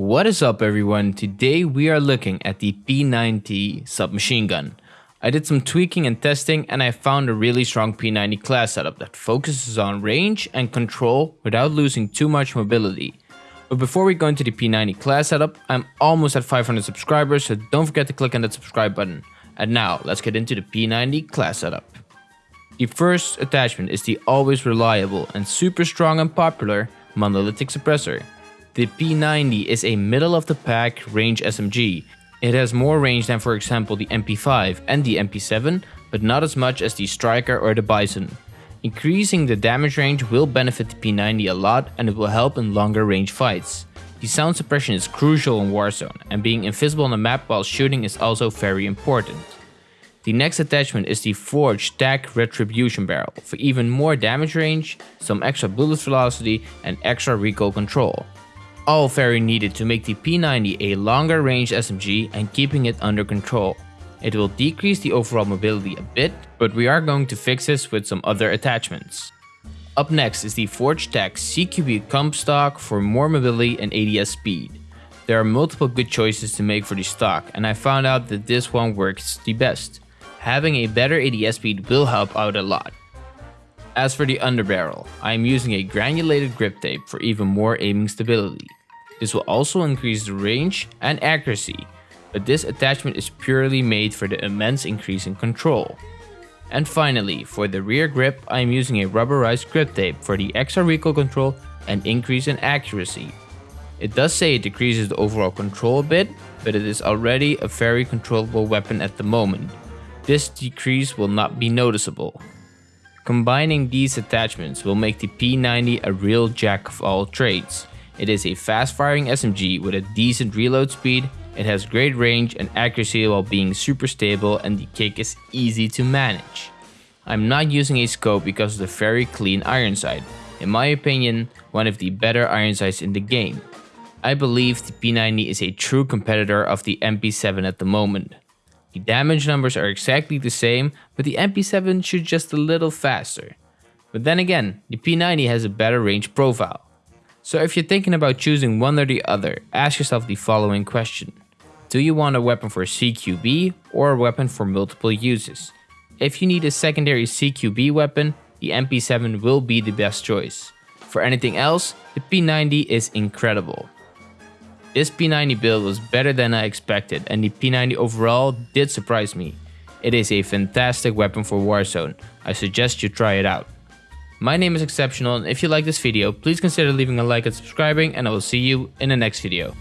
What is up everyone? Today we are looking at the P90 submachine gun. I did some tweaking and testing and I found a really strong P90 class setup that focuses on range and control without losing too much mobility. But before we go into the P90 class setup, I'm almost at 500 subscribers so don't forget to click on that subscribe button. And now let's get into the P90 class setup. The first attachment is the always reliable and super strong and popular monolithic suppressor. The P90 is a middle of the pack range SMG. It has more range than for example the MP5 and the MP7, but not as much as the Striker or the Bison. Increasing the damage range will benefit the P90 a lot and it will help in longer range fights. The sound suppression is crucial in Warzone and being invisible on the map while shooting is also very important. The next attachment is the Forged TAC Retribution Barrel for even more damage range, some extra bullet velocity and extra recoil control. All very needed to make the P90 a longer range SMG and keeping it under control. It will decrease the overall mobility a bit, but we are going to fix this with some other attachments. Up next is the Forged TAC CQB Comp Stock for more mobility and ADS speed. There are multiple good choices to make for the stock and I found out that this one works the best having a better ADS speed will help out a lot. As for the underbarrel, I am using a granulated grip tape for even more aiming stability. This will also increase the range and accuracy, but this attachment is purely made for the immense increase in control. And finally, for the rear grip, I am using a rubberized grip tape for the extra recoil control and increase in accuracy. It does say it decreases the overall control a bit, but it is already a very controllable weapon at the moment, this decrease will not be noticeable. Combining these attachments will make the P90 a real jack of all trades. It is a fast firing SMG with a decent reload speed, it has great range and accuracy while being super stable and the kick is easy to manage. I'm not using a scope because of the very clean iron sight. In my opinion, one of the better iron sights in the game. I believe the P90 is a true competitor of the MP7 at the moment. The damage numbers are exactly the same, but the MP7 shoots just a little faster. But then again, the P90 has a better range profile. So if you're thinking about choosing one or the other, ask yourself the following question. Do you want a weapon for CQB or a weapon for multiple uses? If you need a secondary CQB weapon, the MP7 will be the best choice. For anything else, the P90 is incredible. This P90 build was better than I expected and the P90 overall did surprise me. It is a fantastic weapon for Warzone, I suggest you try it out. My name is Exceptional and if you like this video, please consider leaving a like and subscribing and I will see you in the next video.